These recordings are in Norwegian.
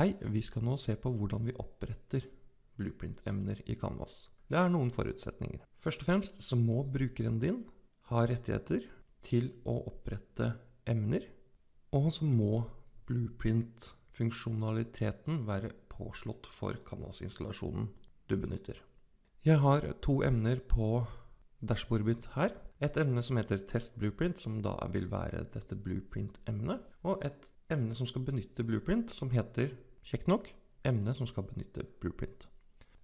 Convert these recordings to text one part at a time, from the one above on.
Hei, vi skal nå se på hvordan vi oppretter blueprint-emner i Canvas. Det er noen forutsetninger. Først og fremst så må brukeren din ha rettigheter til å opprette emner, og så må blueprint-funksjonaliteten være påslått for Canvas-installasjonen du benytter. Jeg har to emner på dashbordet mitt her. Et emne som heter Test Blueprint, som da vil være dette blueprint-emnet. Og et emne som skal benytte blueprint, som heter, kjekt nok, emne som skal benytte blueprint.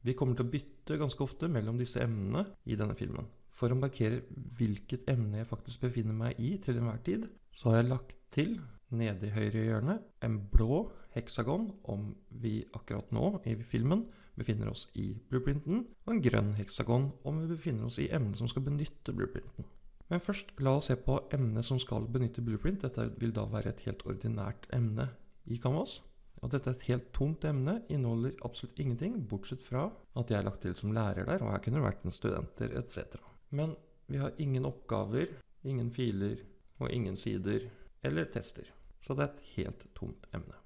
Vi kommer til å bytte ganske ofte mellom disse emnene i denne filmen. For å markere hvilket emne jeg faktisk befinner meg i til enhver tid, så har jeg lagt til nede i høyre hjørne en blå heksagon om vi akkurat nå i filmen befinner oss i blueprinten, og en grønn heksagon om vi befinner oss i emnet som skal benytte blueprinten. Men først, la oss se på emnet som skal benytte blueprint. Dette vil da være et helt ordinært emne i Canvas. Og dette er et helt tomt emne, inneholder absolutt ingenting, bortsett fra at jeg er lagt til som lærer der, og her kunne det vært en studenter etc. Men vi har ingen oppgaver, ingen filer og ingen sider eller tester. Så det er et helt tomt emne.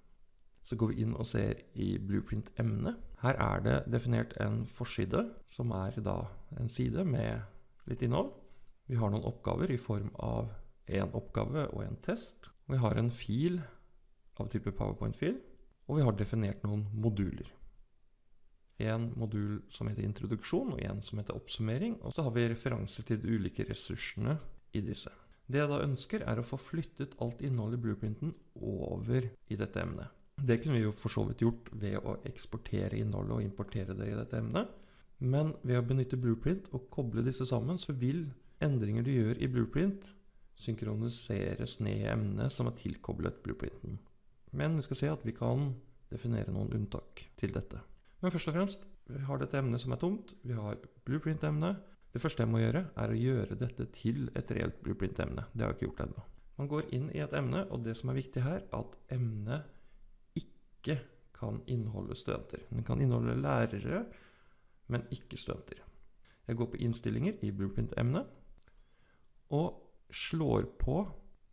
Så går vi inn og ser i blueprint-emnet. Her er det definert en forside, som er da en side med litt innhold. Vi har noen oppgaver i form av en oppgave og en test. Vi har en fil av type PowerPoint-fil, og vi har definert noen moduler. En modul som heter introduksjon, og en som heter oppsummering. Og så har vi referanser til de ulike ressursene i disse. Det jeg da ønsker, er å få flyttet alt innholdet i blueprinten over i dette emnet. Det kunne vi jo for så vidt gjort ved å eksportere innholdet og importere det i dette emnet. Men ved å benytte blueprint og koble disse sammen, så vil endringer du gjør i blueprint, synkroniseres ned i emnet som er tilkoblet blueprinten. Men vi skal se at vi kan definere noen unntak til dette. Men først og fremst, vi har dette emnet som er tomt. Vi har blueprint-emnet. Det første jeg må gjøre, er å gjøre dette til et reelt blueprint-emne. Det har jeg ikke gjort ennå. Man går inn i et emne, og det som er viktig her, er at emnet ikke kan inneholde studenter. Den kan inneholde lærere, men ikke studenter. Jeg går på innstillinger i blueprint-emnet, og slår på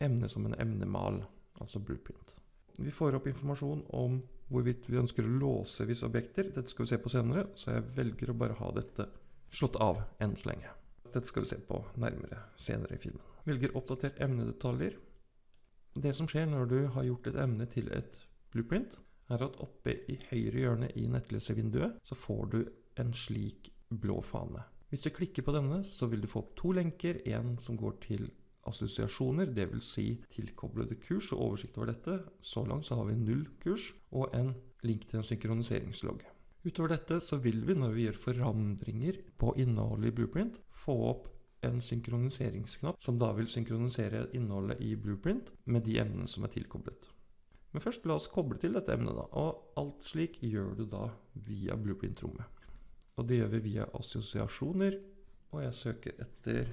emnet som en emnemal, altså blueprint. Vi får opp informasjon om hvorvidt vi ønsker å låse visse objekter. Dette skal vi se på senere, så jeg velger å bare ha dette slått av enn så lenge. Dette skal vi se på nærmere senere i filmen. Velger oppdater emnedetaljer. Det som skjer når du har gjort et emne til et blueprint, er at oppe i høyre hjørne i nettleservinduet så får du en slik blå fane. Hvis du klikker på denne, så vil du få opp to lenker. En som går til assosiasjoner, dvs. Si tilkoblede kurs og oversikt over dette. Så langt så har vi null kurs og en link til en synkroniseringslogg. Utover dette så vil vi, når vi gjør forandringer på innholdet i Blueprint, få opp en synkroniseringsknapp som da vil synkronisere innholdet i Blueprint med de emnene som er tilkoblet. Men først la oss koble til dette emnet, da. Og alt slik gjør du da via Blueprint-rommet. Og det gjør vi via assosiasjoner, og jeg søker etter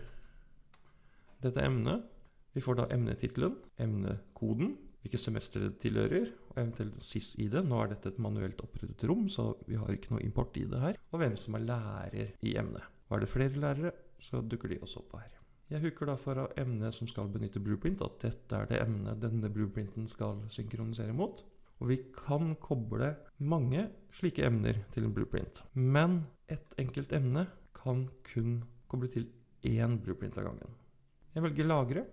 dette emnet. Vi får da emnetittelen, emnekoden, hvilket semester det tilhører, og eventuelt SIS-ID. Nå er dette et manuelt opprettet rom, så vi har ikke noe import i det her. Og hvem som er lærer i emnet. Er det flere lærere, så dukker de også opp her. Jeg hooker da for emnet som skal benytte blueprint, at dette er det emnet denne blueprinten skal synkronisere mot. Og vi kan koble mange slike emner til en blueprint. Men et enkelt emne kan kun koble til én blueprint av gangen. Jeg velger lagre,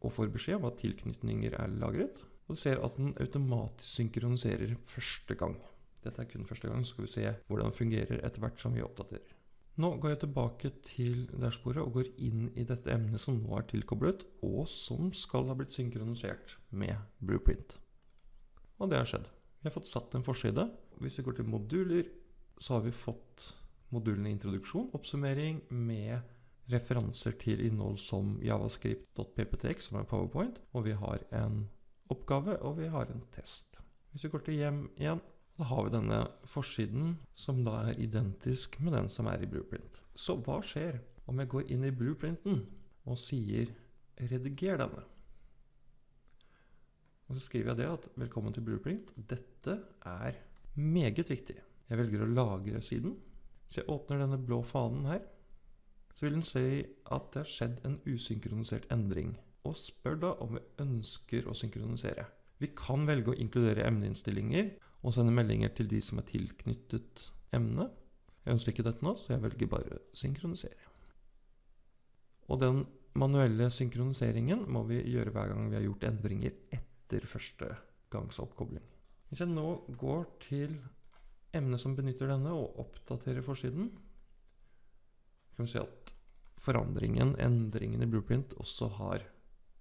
og får beskjed om at tilknytninger er lagret. Og ser at den automatisk synkroniserer første gang. Dette er kun første gang, så skal vi se hvordan den fungerer etter hvert som vi oppdaterer. Nå går jeg tilbake til dashbordet og går inn i dette emnet som nå er tilkoblet, og som skal ha blitt synkronisert med Blueprint. Og det har skjedd. Vi har fått satt en forside. Hvis vi går til moduler, så har vi fått modulene introduksjon, oppsummering med referanser til innhold som javascript.pptx, som er powerpoint, og vi har en oppgave, og vi har en test. Hvis vi går til hjem igjen, da har vi denne forsiden som da er identisk med den som er i blueprint. Så hva skjer om jeg går inn i blueprinten og sier rediger denne? Og så skriver jeg det at velkommen til blueprint. Dette er meget viktig. Jeg velger å lagre siden. Så jeg åpner denne blå fanen her så vil den si at det har skjedd en usynkronisert endring, og spør da om vi ønsker å synkronisere. Vi kan velge å inkludere emneinnstillinger og sende meldinger til de som er tilknyttet emnet. Jeg ønsker ikke dette nå, så jeg velger bare synkronisere. Og den manuelle synkroniseringen må vi gjøre hver gang vi har gjort endringer etter første gangs oppkobling. Hvis jeg nå går til emnet som benytter denne, og oppdaterer forsiden, kan vi se at forandringen, endringen i blueprint, også har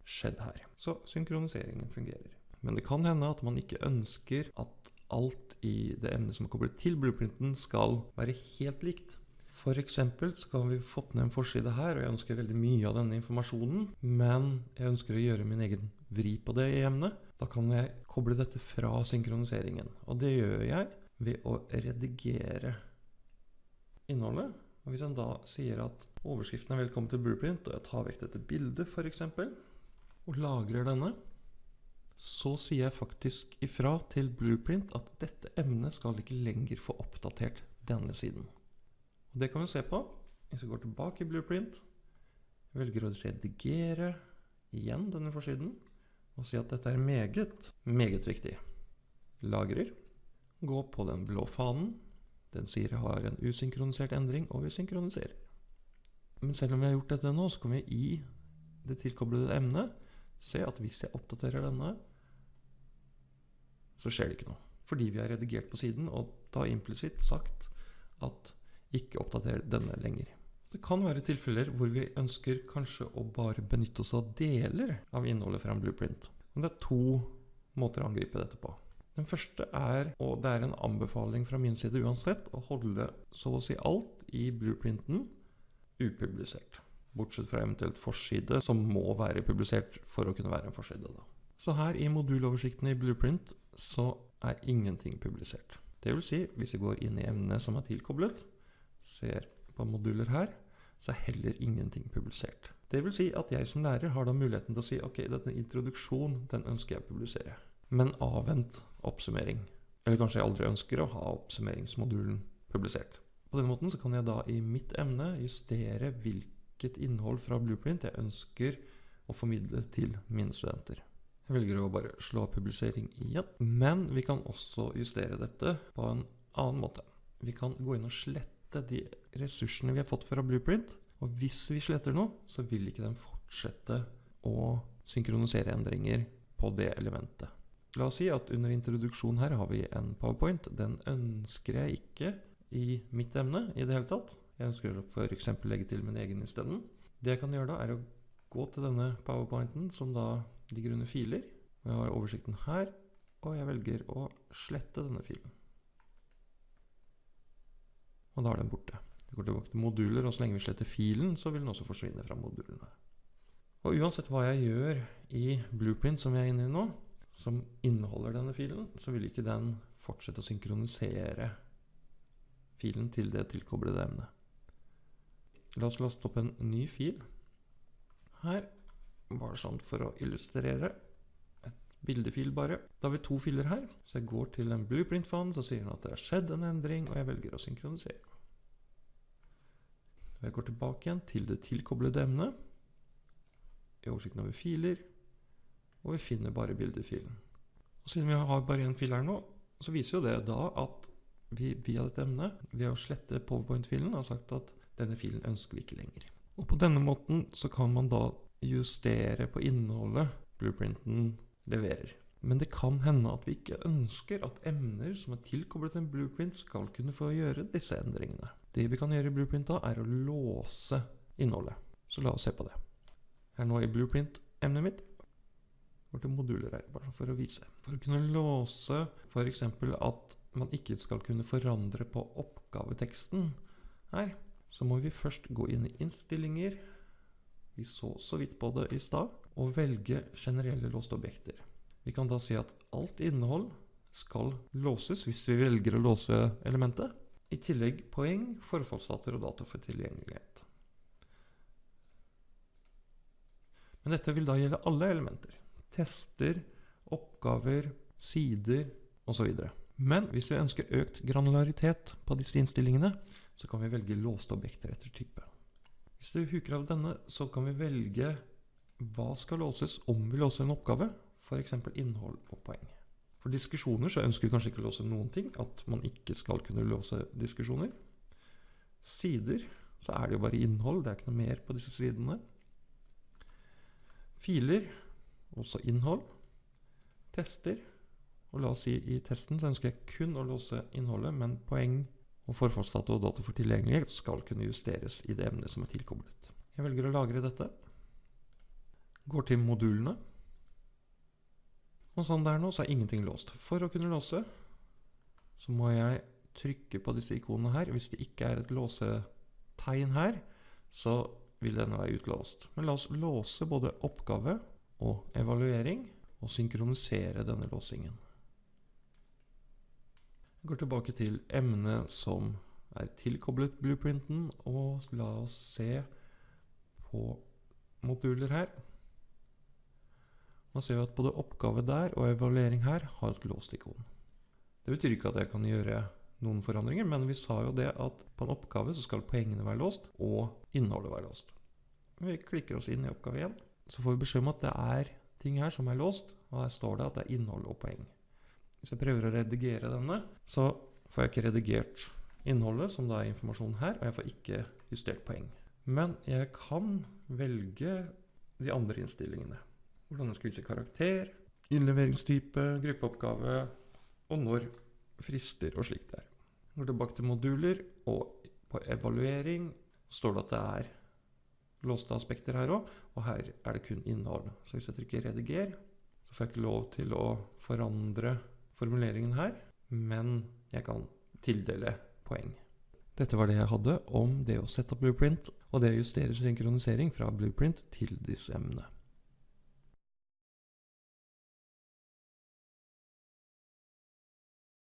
skjedd her. Så synkroniseringen fungerer. Men det kan hende at man ikke ønsker at alt i det emnet som er koblet til blueprinten, skal være helt likt. For eksempel så kan vi fått ned en forside her, og jeg ønsker veldig mye av denne informasjonen, men jeg ønsker å gjøre min egen vri på det i emnet. Da kan jeg koble dette fra synkroniseringen. Og det gjør jeg ved å redigere innholdet. Og Hvis han da sier at overskriften er 'Velkommen til Blueprint', og jeg tar vekk dette bildet f.eks., og lagrer denne, så sier jeg faktisk ifra til Blueprint at dette emnet skal ikke lenger få oppdatert denne siden. Og Det kan vi se på. Hvis jeg går tilbake i Blueprint, velger å redigere igjen denne forsiden, og si at dette er meget, meget viktig. Lagrer. Gå på den blå fanen. Den sier jeg har en usynkronisert endring, og vi synkroniserer. Men selv om vi har gjort dette nå, så kan vi i det tilkoblede emnet se at hvis jeg oppdaterer denne, så skjer det ikke noe. Fordi vi har redigert på siden, og da implisitt sagt at ikke oppdater denne lenger. Det kan være tilfeller hvor vi ønsker kanskje å bare benytte oss av deler av innholdet fra en blueprint. Men det er to måter å angripe dette på. Den første er, og det er en anbefaling fra min side uansett, å holde så å si alt i blueprinten upublisert. Bortsett fra eventuelt forside, som må være publisert for å kunne være en forside. Da. Så her i moduloversikten i Blueprint så er ingenting publisert. Det vil si, hvis vi går inn i emnet som er tilkoblet, ser på moduler her, så er heller ingenting publisert. Det vil si at jeg som lærer har da muligheten til å si ok, denne introduksjonen den ønsker jeg å publisere. Men avvent oppsummering. Eller kanskje jeg aldri ønsker å ha oppsummeringsmodulen publisert. På denne måten så kan jeg da i mitt emne justere hvilket innhold fra Blueprint jeg ønsker å formidle til mine studenter. Jeg velger å bare slå publisering igjen. Men vi kan også justere dette på en annen måte. Vi kan gå inn og slette de ressursene vi har fått fra Blueprint. Og hvis vi sletter noe, så vil ikke den fortsette å synkronisere endringer på det elementet. La oss si at under introduksjon her har vi en powerpoint. Den ønsker jeg ikke i mitt emne i det hele tatt. Jeg ønsker å f.eks. legge til min egen isteden. Det jeg kan gjøre da, er å gå til denne powerpointen, som da ligger under filer. Jeg har oversikten her, og jeg velger å slette denne filen. Og da er den borte. Vi går tilbake til moduler, og så lenge vi sletter filen, så vil den også forsvinne fra modulene. Og uansett hva jeg gjør i Blueprint, som jeg er inne i nå, som inneholder denne filen, så vil ikke den fortsette å synkronisere filen til det tilkoblede emnet. La oss laste opp en ny fil her, bare sånn for å illustrere. Et bildefil bare. Da har vi to filer her, så jeg går til en blueprint-fan, så sier den at det har skjedd en endring, og jeg velger å synkronisere. Jeg går tilbake igjen til det tilkoblede emnet. I oversikten over filer, og vi finner bare bildefilen. Og siden vi har bare én fil her nå, så viser jo det da at vi via dette emnet, ved å slette powerpoint-filen, har sagt at denne filen ønsker vi ikke lenger. Og på denne måten så kan man da justere på innholdet blueprinten leverer. Men det kan hende at vi ikke ønsker at emner som er tilkoblet en blueprint, skal kunne få gjøre disse endringene. Det vi kan gjøre i blueprint da, er å låse innholdet. Så la oss se på det. Her nå i blueprint-emnet mitt går til moduler her, bare for å vise. For å kunne låse f.eks. at man ikke skal kunne forandre på oppgaveteksten her, så må vi først gå inn i innstillinger, vi så så vidt på det i stad, og velge generelle låste objekter. Vi kan da si at alt innhold skal låses hvis vi velger å låse elementet. I tillegg poeng, forfallsdater og data for tilgjengelighet. Men dette vil da gjelde alle elementer. Tester, oppgaver, sider osv. Men hvis vi ønsker økt granularitet på disse innstillingene, så kan vi velge låste objekter etter type. Hvis du huker av denne, så kan vi velge hva skal låses om vi låser en oppgave. f.eks. innhold og poeng. For diskusjoner så ønsker vi kanskje ikke å låse noen ting. At man ikke skal kunne låse diskusjoner. Sider så er det jo bare innhold, det er ikke noe mer på disse sidene. Filer, også innhold. Tester. Og la oss si i testen så ønsker jeg kun å låse innholdet, men poeng og forfallsdata og data for tilgjengelighet skal kunne justeres i det emnet som er tilkoblet. Jeg velger å lagre dette. Går til modulene. Og sånn der nå så er ingenting låst. For å kunne låse så må jeg trykke på disse ikonene her. Hvis det ikke er et låsetegn her, så vil denne være utlåst. Men la oss låse både oppgave og evaluering, og synkronisere denne låsingen. Jeg går tilbake til emnet som er tilkoblet blueprinten, og la oss se på moduler her. Nå ser vi at både oppgave der og evaluering her har et låst ikon. Det betyr ikke at jeg kan gjøre noen forandringer, men vi sa jo det at på en oppgave så skal poengene være låst, og innholdet være låst. Vi klikker oss inn i oppgave 1, så får vi beskjed om at det er ting her som er låst, og her står det at det er innhold og poeng. Hvis jeg prøver å redigere denne, så får jeg ikke redigert innholdet, som da er informasjon her, og jeg får ikke justert poeng. Men jeg kan velge de andre innstillingene. Hvordan jeg skal vise karakter, innleveringstype, gruppeoppgave, og når frister og slikt der. Går tilbake til moduler, og på evaluering står det at det er låste aspekter her òg, og her er det kun innhold. Så hvis jeg trykker 'rediger', så får jeg ikke lov til å forandre formuleringen her, men jeg kan tildele poeng. Dette var det jeg hadde om det å sette opp blueprint, og det å justere synkronisering fra blueprint til disse emnene.